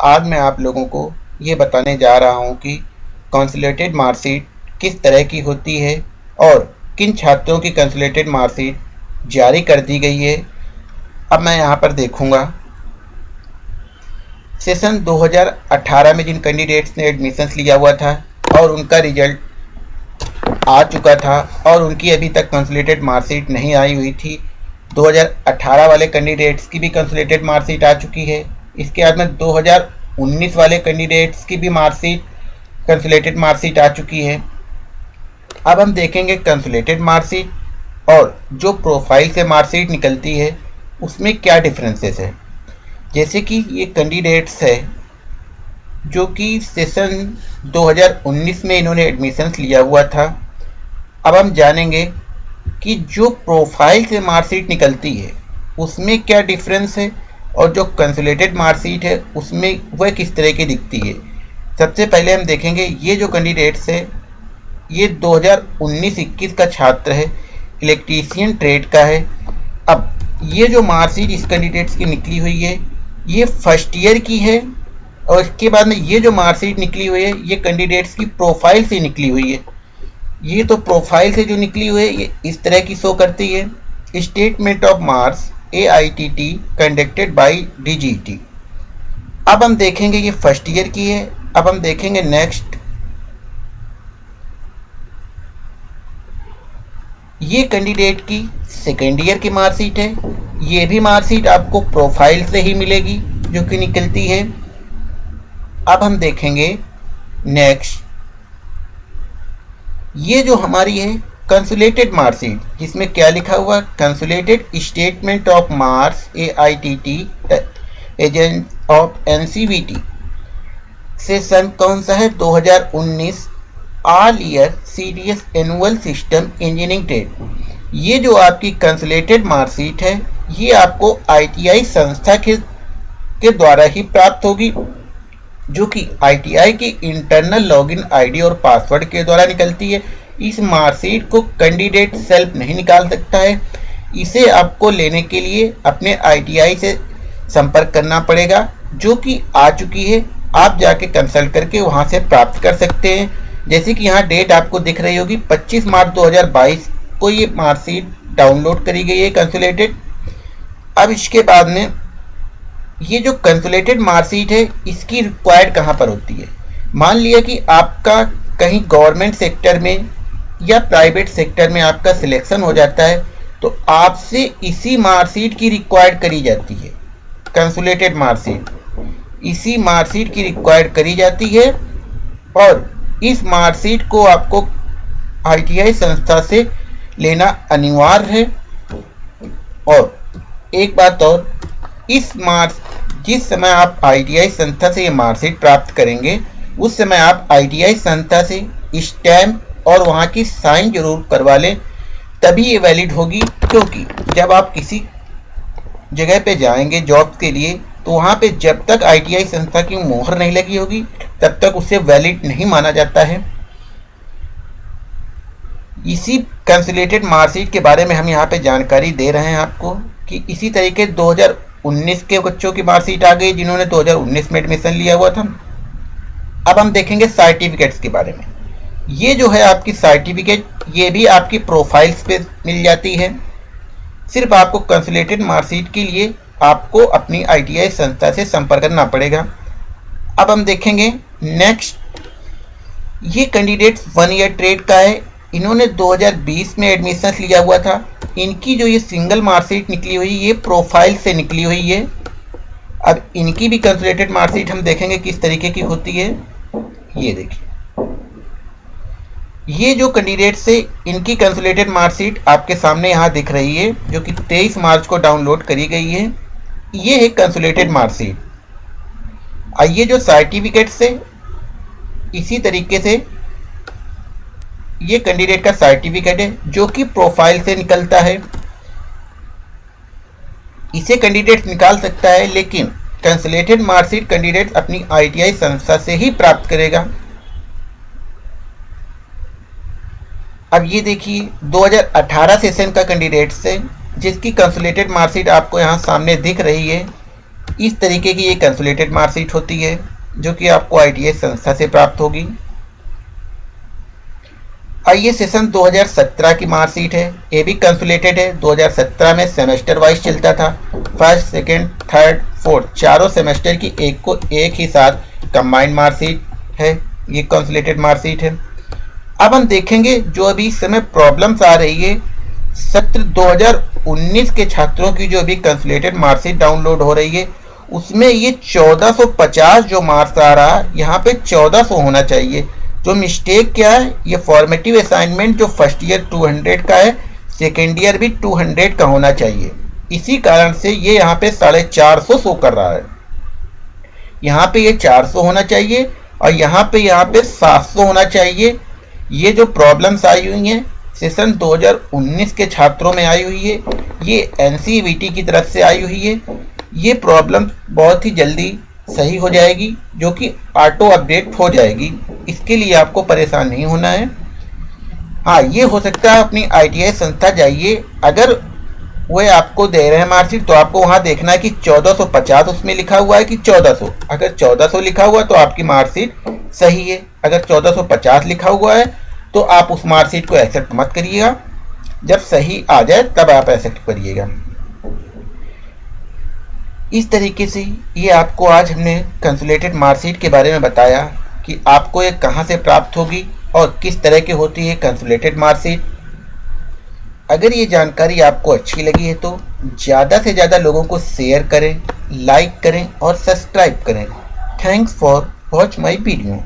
आज मैं आप लोगों को ये बताने जा रहा हूँ कि कंसुलेटेड मार्कशीट किस तरह की होती है और किन छात्रों की कंसुलेटेड मार्कशीट जारी कर दी गई है। अब मैं यहाँ पर देखूँगा। सेशन 2018 में जिन कैंडिडेट्स ने एडमिशन्स लिया हुआ था और उनका रिज़ल्ट आ चुका था और उनकी अभी तक कंसुलेटेड मार्कशीट नहीं आई हुई थी 2018 वाले कैंडिडेट्स की भी कंसुलेटेड मार्कशीट आ चुकी है। इसके बाद में 2019 वाले कैंडिडेट्स की भी मार्कशीट कंसुलेटेड मार्कशीट आ चुकी है। अब हम देखेंगे कंसुलेटेड मार्कशीट और जो प्रोफ़ाइल से मार्कशीट निकलती है, उसमें क्या डिफरेंसेस है। जैसे कि ये कैंडिडेट्स है, जो कि सेशन 2019 में इन्होंने एडमिशन्स लिया हुआ था। अब हम जानेंगे कि जो प्रोफ़ाइल से मार्कशीट निकलती है, उसमें क्या डिफरेंस है और जो कंसुलेटेड मार्कशीट है, उसमें वह किस तरह की दिखती है? सबसे पहले हम देखेंगे, ये जो कैंडिडेट्स है, ये 2019-21 का छात्र है इलेक्ट्रीशियन ट्रेड का है। अब, ये जो मार्कशीट इस कैंडिडेट्स की निकली हुई है, ये फ़र्स्ट ईयर की है, और इसके बाद में ये जो मार्कशीट निकली हुई है, ये कैंडिडेट्स की प्रोफ़ाइल से निकली हुई है। ये तो प्रोफ़ाइल से जो निकली हुई है, ये इस तरह की शो करती है। Statement of marks by D G T अब हम देखेंगे ये फ़र्स्ट ईयर की है। अब हम देखेंगे नेक्स्ट ये कैंडिडेट की सेकेंड ईयर की मार्कशीट है। ये भी मार्कशीट आपको प्रोफ़ाइल से ही मिलेगी, जो कि निकलती है। अब हम देखेंगे नेक्स्ट ये जो हमारी है कंसुलेटेड मार्कशीट जिसमें क्या लिखा हुआ? Consolidated statement of marks A I T T agent of N C V T session कौन सा है? 2019 all year C D S annual system engineering trade ये जो आपकी कंसुलेटेड मार्कशीट है, ये आपको आई टी आई संस्था के के द्वारा ही प्राप्त होगी, जो कि आईटीआई की इंटरनल लॉगिन आईडी और पासवर्ड के द्वारा निकलती है। इस मार्कशीट को कैंडिडेट सेल्फ नहीं निकाल सकता है। इसे आपको लेने के लिए अपने आईटीआई से संपर्क करना पड़ेगा, जो कि आ चुकी है। आप जाके कंसल्ट करके वहाँ से प्राप्त कर सकते हैं। जैसे कि यहाँ डेट आपको दिख रही होगी 25 मार्च 2022 को ये मार्कशीट डाउनलोड करी गई है कंसुलेटेड अब इसके बाद में ये जो कंसुलेटेड मार्कशीट है, इसकी रिक्वायर्ड कहाँ पर होती है? मान लिया कि आपका कहीं गवर्नमेंट सेक्टर में या प्राइवेट सेक्टर में आपका सिलेक्शन हो जाता है तो आपसे इसी मार्कशीट की रिक्वायर्ड करी जाती है कंसुलेटेड मार्कशीट इसी मार्कशीट की रिक्वायर्ड करी जाती है और इस मार्कशीट को आपको आईटीआई संस्था से लेना अनिवार्य है। और एक बात और, इस मार्क्स जिस समय आप आईटीआई संस्था से ये मार्कशीट प्राप्त करेंगे, उस समय आप आईटीआई संस्था से स्टैम्प और वहाँ की साइन ज़रूर करवा लें, तभी ये वैलिड होगी, क्योंकि जब आप किसी जगह पे जाएँगे जॉब के लिए तो वहाँ पे जब तक आईटीआई संस्था की मोहर नहीं लगी होगी, तब तक उसे वैलिड नहीं माना जाता है। इसी कंसुलेटेड मार्कशीट के बारे में हम यहाँ पे जानकारी दे रहे हैं आपको, कि इसी तरीके 2019 के बच्चों की मार्कशीट आ गई, जिन्होंने 2019 में एडमिशन लिया हुआ था। अब हम देखेंगे सर्टिफिकेट्स के बारे में। ये जो है आपकी सर्टिफिकेट ये भी आपकी प्रोफाइल्स पे मिल जाती है। सिर्फ़ आपको कंसुलेटेड मार्कशीट के लिए आपको अपनी आईटीआई संस्था से संपर्क करना पड़ेगा। अब हम देखेंगे नेक्स्ट ये कैंडिडेट वन ईयर ट्रेड का है। इन्होंने 2020 में एडमिशन लिया हुआ था। इनकी जो ये सिंगल मार्कशीट निकली हुई, ये प्रोफ़ाइल से निकली हुई है। अब इनकी भी कंसुलेटेड मार्कशीट हम देखेंगे किस तरीके की होती है। ये देखिए। ये जो कैंडिडेट से इनकी कंसुलेटेड मार्कशीट आपके सामने यहाँ दिख रही है, जो कि 23 मार्च को डाउनलोड करी गई है, ये है कंसुलेटेड मार्कशीट आइए जो सर्टिफिकेट से, इसी तरीके से ये कैंडिडेट का सर्टिफिकेट है, जो कि प्रोफ़ाइल से निकलता है। इसे कैंडिडेट निकाल सकता है, लेकिन कैंसलेटेड मार्कशीट कैंडिडेट अपनी आईटीआई संस्था से ही प्राप्त करेगा। अब ये देखिए 2018 सेशन का कैंडिडेट से, जिसकी कंसुलेटेड मार्कशीट आपको यहाँ सामने दिख रही है, इस तरीके की ये कंसुलेटेड मार्कशीट होती है, जो कि आपको आई संस्था से प्राप्त होगी। आइए सेशन 2017 की मार्कशीट है, ये भी कंसुलेटेड है। 2017 में सेमेस्टर वाइज चलता था। फ़र्स्ट सेकेंड थर्ड फोर्थ चारों सेमेस्टर की एक को एक ही साथ कंबाइंड मार्कशीट है, ये कंसुलेटेड मार्कशीट है। अब हम देखेंगे जो अभी इस समय प्रॉब्लम्स आ रही है। सत्र 2019 के छात्रों की जो अभी कंसुलेटेड मार्कशीट डाउनलोड हो रही है, उसमें ये 1450 जो मार्क्स आ रहा है यहाँ पे 1400 होना चाहिए। जो मिस्टेक क्या है, ये फॉर्मेटिव असाइनमेंट जो फ़र्स्ट ईयर 200 का है सेकेंड ईयर भी 200 का होना चाहिए। इसी कारण से ये यहाँ पे साढ़े चार सौ कर रहा है। यहाँ पे ये 400 होना चाहिए और यहाँ पे यहाँ पे 700 होना चाहिए। ये जो प्रॉब्लम्स आई हुई हैं सेशन 2019 के छात्रों में आई हुई है, ये एन की तरफ़ से आई हुई है। ये प्रॉब्लम बहुत ही जल्दी सही हो जाएगी, जो कि ऑटो अपडेट हो जाएगी। इसके लिए आपको परेशान नहीं होना है। हाँ ये हो सकता है अपनी आईटीआई संस्था जाइए। अगर वो आपको दे रहे हैं मार्कशीट तो आपको वहाँ देखना है कि 1450 उसमें लिखा हुआ है कि 1400 अगर 1400 लिखा हुआ तो आपकी मार्कशीट सही है। अगर 1450 लिखा हुआ है तो आप उस मार्कशीट को एक्सेप्ट मत करिएगा। जब सही आ जाए, तब आप एक्सेप्ट करिएगा। इस तरीके से ये आपको आज हमने कंसुलेटेड मार्कशीट के बारे में बताया कि आपको ये कहाँ से प्राप्त होगी और किस तरह की होती है कंसुलेटेड मार्कशीट। अगर ये जानकारी आपको अच्छी लगी है तो ज़्यादा से ज़्यादा लोगों को शेयर करें लाइक करें और सब्सक्राइब करें। Thanks for watch my video